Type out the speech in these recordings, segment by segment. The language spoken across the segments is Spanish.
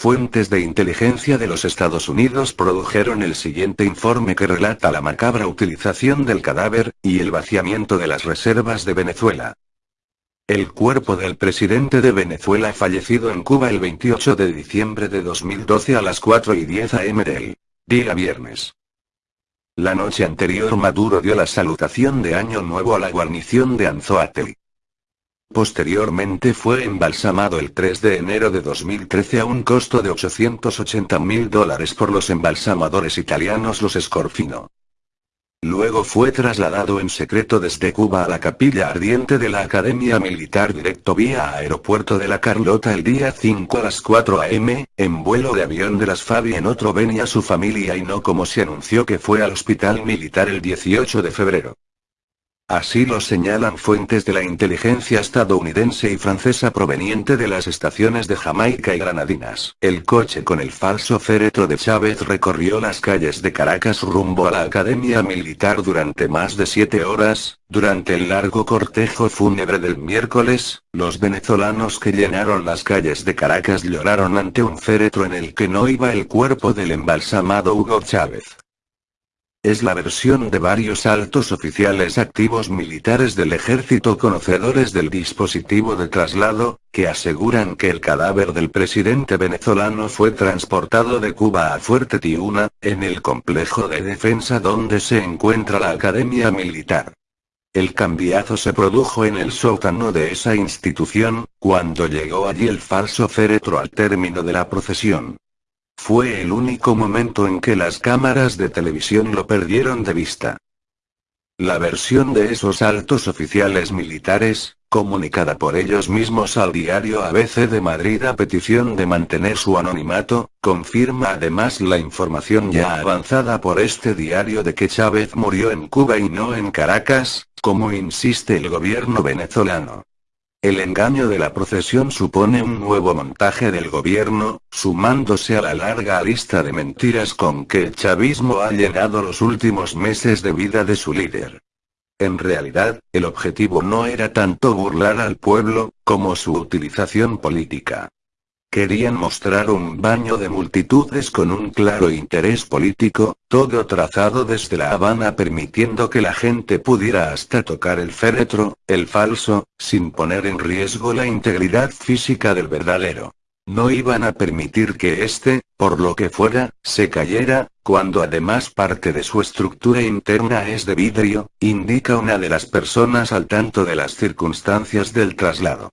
Fuentes de inteligencia de los Estados Unidos produjeron el siguiente informe que relata la macabra utilización del cadáver, y el vaciamiento de las reservas de Venezuela. El cuerpo del presidente de Venezuela fallecido en Cuba el 28 de diciembre de 2012 a las 4 y 10 am del día viernes. La noche anterior Maduro dio la salutación de Año Nuevo a la guarnición de Anzoátegui. Posteriormente fue embalsamado el 3 de enero de 2013 a un costo de 880 mil dólares por los embalsamadores italianos los Scorfino. Luego fue trasladado en secreto desde Cuba a la capilla ardiente de la Academia Militar directo vía aeropuerto de la Carlota el día 5 a las 4 am, en vuelo de avión de las Fabi en otro venía su familia y no como se anunció que fue al hospital militar el 18 de febrero. Así lo señalan fuentes de la inteligencia estadounidense y francesa proveniente de las estaciones de Jamaica y Granadinas. El coche con el falso féretro de Chávez recorrió las calles de Caracas rumbo a la Academia Militar durante más de siete horas, durante el largo cortejo fúnebre del miércoles, los venezolanos que llenaron las calles de Caracas lloraron ante un féretro en el que no iba el cuerpo del embalsamado Hugo Chávez. Es la versión de varios altos oficiales activos militares del ejército conocedores del dispositivo de traslado, que aseguran que el cadáver del presidente venezolano fue transportado de Cuba a Fuerte Tiuna, en el complejo de defensa donde se encuentra la Academia Militar. El cambiazo se produjo en el sótano de esa institución, cuando llegó allí el falso féretro al término de la procesión. Fue el único momento en que las cámaras de televisión lo perdieron de vista. La versión de esos altos oficiales militares, comunicada por ellos mismos al diario ABC de Madrid a petición de mantener su anonimato, confirma además la información ya avanzada por este diario de que Chávez murió en Cuba y no en Caracas, como insiste el gobierno venezolano. El engaño de la procesión supone un nuevo montaje del gobierno, sumándose a la larga lista de mentiras con que el chavismo ha llenado los últimos meses de vida de su líder. En realidad, el objetivo no era tanto burlar al pueblo, como su utilización política. Querían mostrar un baño de multitudes con un claro interés político, todo trazado desde La Habana permitiendo que la gente pudiera hasta tocar el féretro, el falso, sin poner en riesgo la integridad física del verdadero. No iban a permitir que éste, por lo que fuera, se cayera, cuando además parte de su estructura interna es de vidrio, indica una de las personas al tanto de las circunstancias del traslado.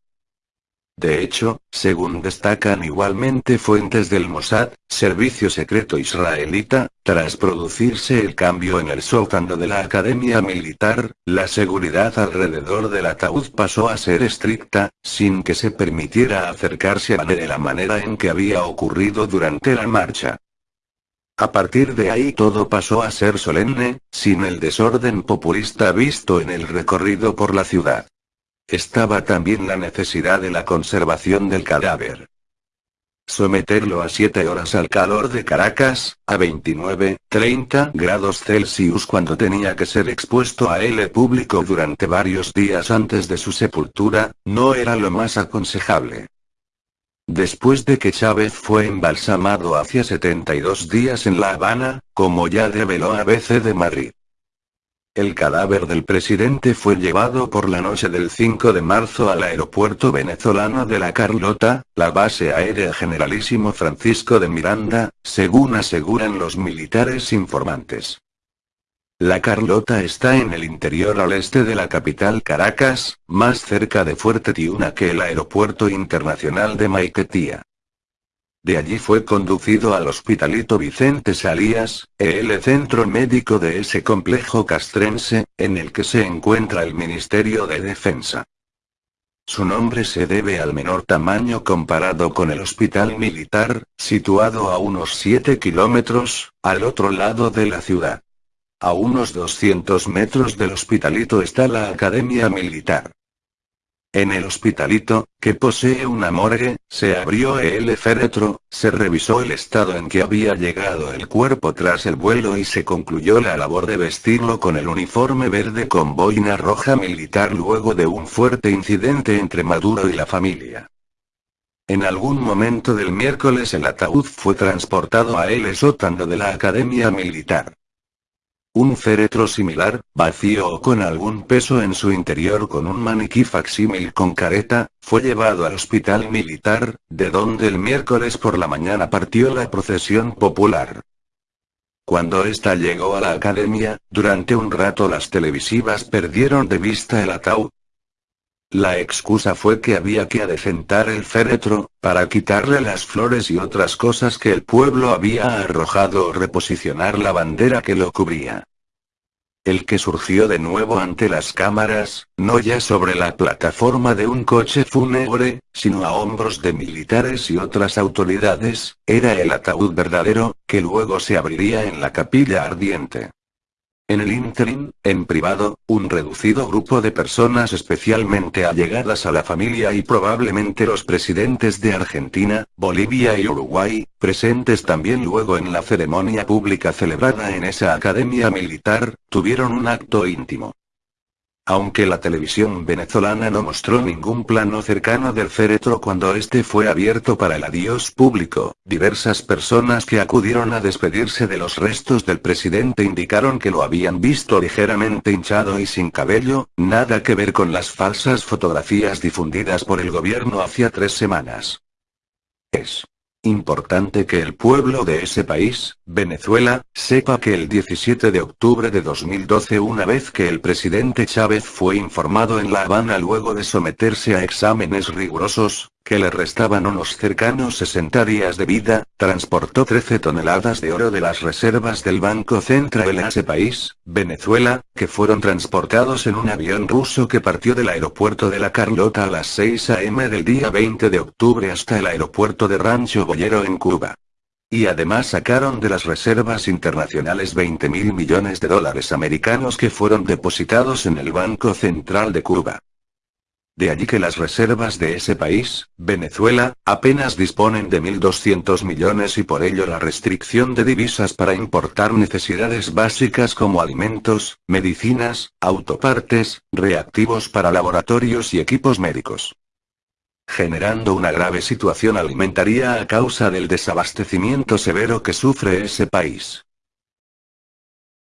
De hecho, según destacan igualmente fuentes del Mossad, servicio secreto israelita, tras producirse el cambio en el sótano de la Academia Militar, la seguridad alrededor del ataúd pasó a ser estricta, sin que se permitiera acercarse a de la manera en que había ocurrido durante la marcha. A partir de ahí todo pasó a ser solemne, sin el desorden populista visto en el recorrido por la ciudad. Estaba también la necesidad de la conservación del cadáver. Someterlo a 7 horas al calor de Caracas, a 29, 30 grados Celsius cuando tenía que ser expuesto a él público durante varios días antes de su sepultura, no era lo más aconsejable. Después de que Chávez fue embalsamado hacia 72 días en La Habana, como ya reveló ABC de Madrid. El cadáver del presidente fue llevado por la noche del 5 de marzo al aeropuerto venezolano de La Carlota, la base aérea Generalísimo Francisco de Miranda, según aseguran los militares informantes. La Carlota está en el interior al este de la capital Caracas, más cerca de Fuerte Tiuna que el aeropuerto internacional de Maiquetía. De allí fue conducido al Hospitalito Vicente Salías, el centro médico de ese complejo castrense, en el que se encuentra el Ministerio de Defensa. Su nombre se debe al menor tamaño comparado con el hospital militar, situado a unos 7 kilómetros, al otro lado de la ciudad. A unos 200 metros del hospitalito está la Academia Militar. En el hospitalito, que posee una morgue, se abrió el féretro, se revisó el estado en que había llegado el cuerpo tras el vuelo y se concluyó la labor de vestirlo con el uniforme verde con boina roja militar luego de un fuerte incidente entre Maduro y la familia. En algún momento del miércoles el ataúd fue transportado a el sótano de la Academia Militar. Un féretro similar, vacío o con algún peso en su interior con un maniquí facsímil con careta, fue llevado al hospital militar, de donde el miércoles por la mañana partió la procesión popular. Cuando ésta llegó a la academia, durante un rato las televisivas perdieron de vista el ataúd. La excusa fue que había que adecentar el féretro, para quitarle las flores y otras cosas que el pueblo había arrojado o reposicionar la bandera que lo cubría el que surgió de nuevo ante las cámaras, no ya sobre la plataforma de un coche fúnebre, sino a hombros de militares y otras autoridades, era el ataúd verdadero, que luego se abriría en la capilla ardiente. En el ínterin, en privado, un reducido grupo de personas especialmente allegadas a la familia y probablemente los presidentes de Argentina, Bolivia y Uruguay, presentes también luego en la ceremonia pública celebrada en esa academia militar, tuvieron un acto íntimo. Aunque la televisión venezolana no mostró ningún plano cercano del féretro cuando este fue abierto para el adiós público, diversas personas que acudieron a despedirse de los restos del presidente indicaron que lo habían visto ligeramente hinchado y sin cabello, nada que ver con las falsas fotografías difundidas por el gobierno hacía tres semanas. Es Importante que el pueblo de ese país, Venezuela, sepa que el 17 de octubre de 2012 una vez que el presidente Chávez fue informado en La Habana luego de someterse a exámenes rigurosos, que le restaban unos cercanos 60 días de vida, transportó 13 toneladas de oro de las reservas del Banco Central a ese país, Venezuela, que fueron transportados en un avión ruso que partió del aeropuerto de La Carlota a las 6 a.m. del día 20 de octubre hasta el aeropuerto de Rancho Boyero en Cuba. Y además sacaron de las reservas internacionales 20 mil millones de dólares americanos que fueron depositados en el Banco Central de Cuba. De allí que las reservas de ese país, Venezuela, apenas disponen de 1.200 millones y por ello la restricción de divisas para importar necesidades básicas como alimentos, medicinas, autopartes, reactivos para laboratorios y equipos médicos. Generando una grave situación alimentaria a causa del desabastecimiento severo que sufre ese país.